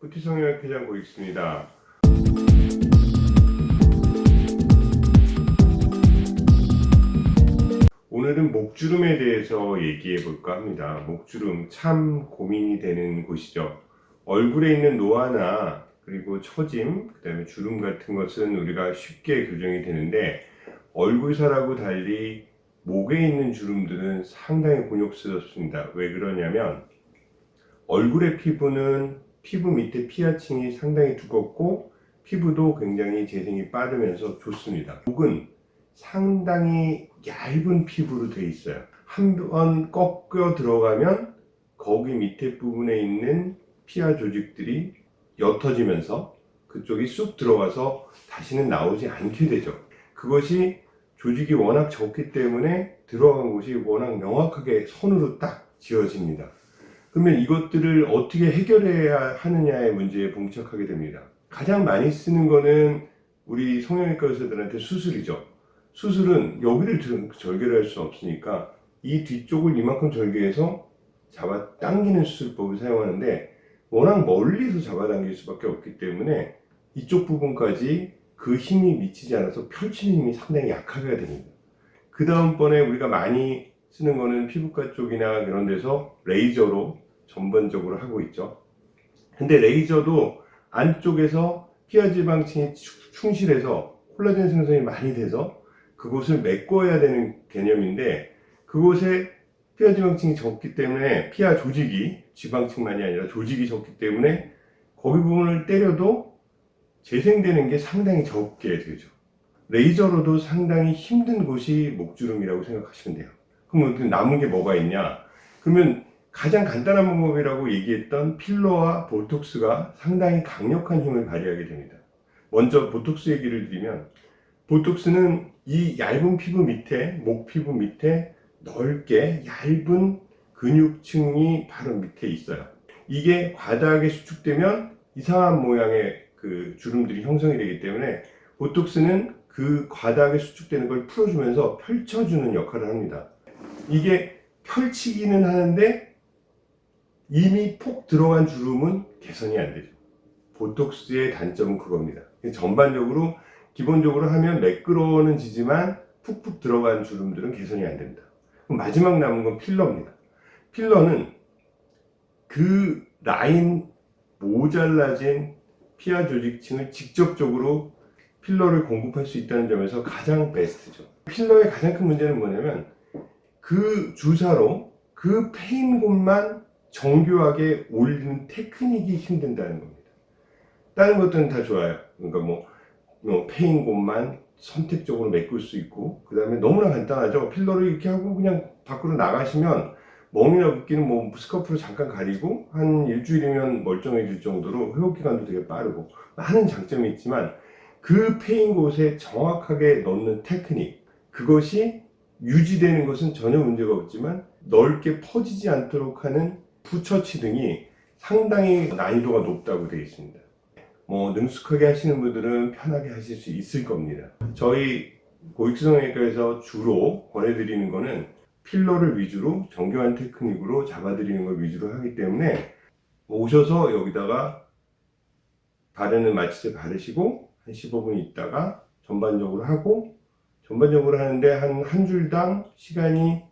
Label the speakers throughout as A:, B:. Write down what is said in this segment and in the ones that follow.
A: 부티성형외과장 고익수입니다. 오늘은 목주름에 대해서 얘기해 볼까 합니다. 목주름 참 고민이 되는 곳이죠. 얼굴에 있는 노화나 그리고 처짐, 그 다음에 주름 같은 것은 우리가 쉽게 교정이 되는데 얼굴살하고 달리 목에 있는 주름들은 상당히 곤욕스럽습니다. 왜 그러냐면 얼굴의 피부는 피부 밑에 피하층이 상당히 두껍고 피부도 굉장히 재생이 빠르면서 좋습니다. 목은 상당히 얇은 피부로 되어 있어요. 한 번 꺾여 들어가면 거기 밑에 부분에 있는 피하 조직들이 옅어지면서 그쪽이 쑥 들어가서 다시는 나오지 않게 되죠. 그것이 조직이 워낙 적기 때문에 들어간 곳이 워낙 명확하게 선으로 딱 지어집니다. 그러면 이것들을 어떻게 해결해야 하느냐의 문제에 봉착하게 됩니다. 가장 많이 쓰는 거는 우리 성형외과 의사들한테 수술이죠. 수술은 여기를 절개를 할 수 없으니까 이 뒤쪽을 이만큼 절개해서 잡아 당기는 수술법을 사용하는데 워낙 멀리서 잡아당길 수밖에 없기 때문에 이쪽 부분까지 그 힘이 미치지 않아서 펼치는 힘이 상당히 약하게 됩니다. 그 다음번에 우리가 많이 쓰는 거는 피부과 쪽이나 그런 데서 레이저로 전반적으로 하고 있죠. 근데 레이저도 안쪽에서 피하지방층이 충실해서 콜라겐 생성이 많이 돼서 그곳을 메꿔야 되는 개념인데 그곳에 피하지방층이 적기 때문에 피하 조직이 지방층만이 아니라 조직이 적기 때문에 거기 부분을 때려도 재생되는 게 상당히 적게 되죠. 레이저로도 상당히 힘든 곳이 목주름이라고 생각하시면 돼요. 그러면 남은 게 뭐가 있냐? 그러면 가장 간단한 방법이라고 얘기했던 필러와 보톡스가 상당히 강력한 힘을 발휘하게 됩니다. 먼저 보톡스 얘기를 드리면 보톡스는 이 얇은 피부 밑에 목 피부 밑에 넓게 얇은 근육층이 바로 밑에 있어요. 이게 과다하게 수축되면 이상한 모양의 그 주름들이 형성이 되기 때문에 보톡스는 그 과다하게 수축되는 걸 풀어주면서 펼쳐주는 역할을 합니다. 이게 펼치기는 하는데 이미 폭 들어간 주름은 개선이 안 되죠. 보톡스의 단점은 그겁니다. 전반적으로 기본적으로 하면 매끄러워는 지지만 푹푹 들어간 주름들은 개선이 안 됩니다. 마지막 남은 건 필러입니다. 필러는 그 라인 모잘라진 피하 조직층을 직접적으로 필러를 공급할 수 있다는 점에서 가장 베스트죠. 필러의 가장 큰 문제는 뭐냐면 그 주사로 그 패인 곳만 정교하게 올리는 테크닉이 힘든다는 겁니다. 다른 것들은 다 좋아요. 그러니까 뭐, 뭐 패인 곳만 선택적으로 메꿀 수 있고 그 다음에 너무나 간단하죠. 필러를 이렇게 하고 그냥 밖으로 나가시면 멍이나 붓기는 뭐 스커프로 잠깐 가리고 한 일주일이면 멀쩡해질 정도로 회복기간도 되게 빠르고 많은 장점이 있지만 그 패인 곳에 정확하게 넣는 테크닉 그것이 유지되는 것은 전혀 문제가 없지만 넓게 퍼지지 않도록 하는 부처치 등이 상당히 난이도가 높다고 되어 있습니다. 뭐 능숙하게 하시는 분들은 편하게 하실 수 있을 겁니다. 저희 고익수성외과에서 주로 권해드리는 거는 필러를 위주로 정교한 테크닉으로 잡아드리는 걸 위주로 하기 때문에 오셔서 여기다가 바르는 마취제 바르시고 한 15분 있다가 전반적으로 하고 전반적으로 하는데 한 한 줄당 시간이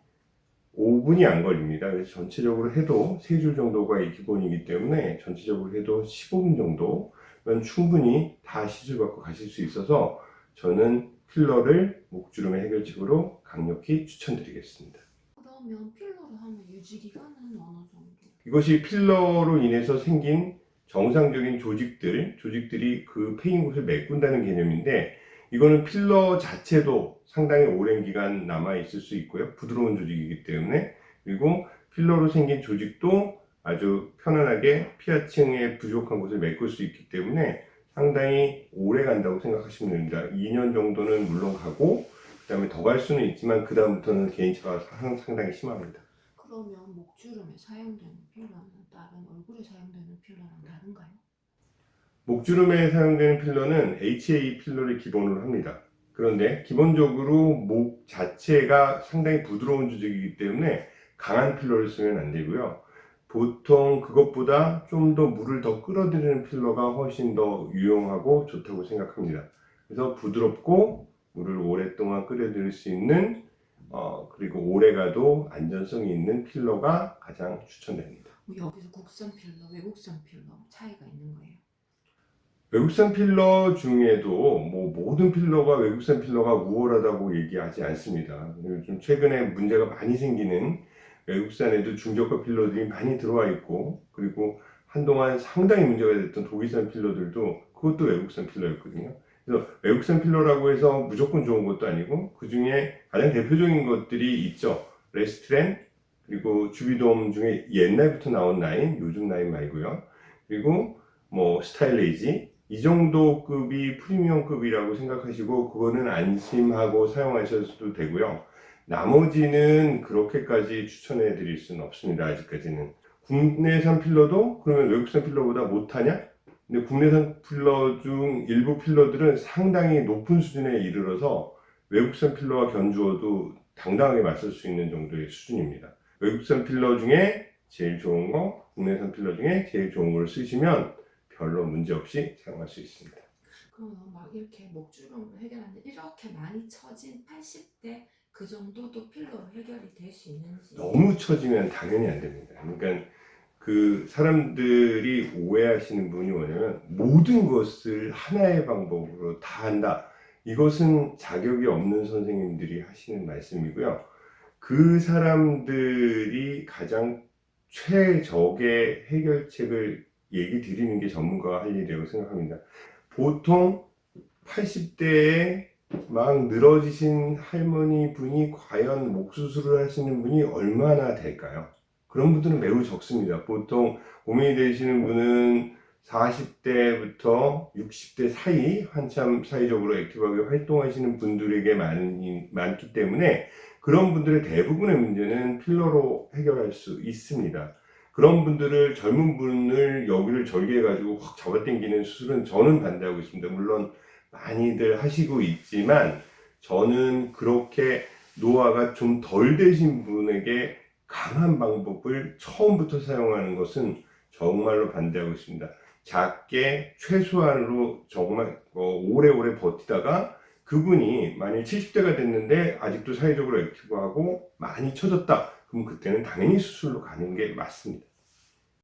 A: 5분이 안 걸립니다. 그래서 전체적으로 해도 3줄 정도가 기본이기 때문에 전체적으로 해도 15분 정도면 충분히 다 시술받고 가실 수 있어서 저는 필러를 목주름의 해결책으로 강력히 추천드리겠습니다.
B: 그러면 필러를 하면 유지 기간은 어느 정도?
A: 이것이 필러로 인해서 생긴 정상적인 조직들, 조직들이 그 패인 곳을 메꾼다는 개념인데 이거는 필러 자체도 상당히 오랜 기간 남아 있을 수 있고요. 부드러운 조직이기 때문에 그리고 필러로 생긴 조직도 아주 편안하게 피하층의 부족한 곳을 메꿀 수 있기 때문에 상당히 오래 간다고 생각하시면 됩니다. 2년 정도는 물론 가고 그 다음에 더 갈 수는 있지만 그 다음부터는 개인차가 상당히 심합니다.
B: 그러면 목주름에 사용되는 필러는 다른 얼굴에 사용되는 필러랑 다른가요?
A: 목주름에 사용되는 필러는 HA 필러를 기본으로 합니다. 그런데 기본적으로 목 자체가 상당히 부드러운 조직이기 때문에 강한 필러를 쓰면 안 되고요. 보통 그것보다 좀 더 물을 더 끌어들이는 필러가 훨씬 더 유용하고 좋다고 생각합니다. 그래서 부드럽고 물을 오랫동안 끌어들일 수 있는 어, 그리고 오래가도 안전성이 있는 필러가 가장 추천됩니다.
B: 뭐 여기서 국산 필러, 외국산 필러 차이가 있는 거예요.
A: 외국산 필러 중에도 뭐 모든 필러가 외국산 필러가 우월하다고 얘기하지 않습니다. 요즘 최근에 문제가 많이 생기는 외국산에도 중저가 필러들이 많이 들어와 있고 그리고 한동안 상당히 문제가 됐던 독일산 필러들도 그것도 외국산 필러였거든요. 그래서 외국산 필러라고 해서 무조건 좋은 것도 아니고 그 중에 가장 대표적인 것들이 있죠. 레스틸렌 그리고 쥬비덤 중에 옛날부터 나온 라인, 요즘 라인 말고요. 그리고 뭐 스타일레이지 이 정도 급이 프리미엄 급이라고 생각하시고 그거는 안심하고 사용하셔도 되고요. 나머지는 그렇게까지 추천해 드릴 수는 없습니다. 아직까지는. 국내산 필러도 그러면 외국산 필러보다 못하냐? 근데 국내산 필러 중 일부 필러들은 상당히 높은 수준에 이르러서 외국산 필러와 견주어도 당당하게 맞설 수 있는 정도의 수준입니다. 외국산 필러 중에 제일 좋은 거, 국내산 필러 중에 제일 좋은 걸 쓰시면 별로 문제 없이 사용할 수 있습니다.
B: 그러면 막 이렇게 목주름을 해결하는데 이렇게 많이 처진 80대 그 정도도 필러로 해결이 될 수 있는지
A: 너무 처지면 당연히 안 됩니다. 그러니까 그 사람들이 오해하시는 부분이 뭐냐면 모든 것을 하나의 방법으로 다 한다. 이것은 자격이 없는 선생님들이 하시는 말씀이고요. 그 사람들이 가장 최적의 해결책을 얘기 드리는 게 전문가가 할 일이라고 생각합니다. 보통 80대에 막 늘어지신 할머니 분이 과연 목 수술을 하시는 분이 얼마나 될까요? 그런 분들은 매우 적습니다. 보통 고민이 되시는 분은 40대부터 60대 사이 한참 사회적으로 액티브하게 활동하시는 분들에게 많이, 많기 때문에 그런 분들의 대부분의 문제는 필러로 해결할 수 있습니다. 그런 분들을 젊은 분을 여기를 절개해 가지고 확 잡아당기는 수술은 저는 반대하고 있습니다. 물론 많이들 하시고 있지만 저는 그렇게 노화가 좀 덜 되신 분에게 강한 방법을 처음부터 사용하는 것은 정말로 반대하고 있습니다. 작게 최소한으로 정말 어, 오래오래 버티다가 그분이 만일 70대가 됐는데 아직도 사회적으로 액티브하고 많이 처졌다. 그럼 그때는 당연히 수술로 가는 게 맞습니다.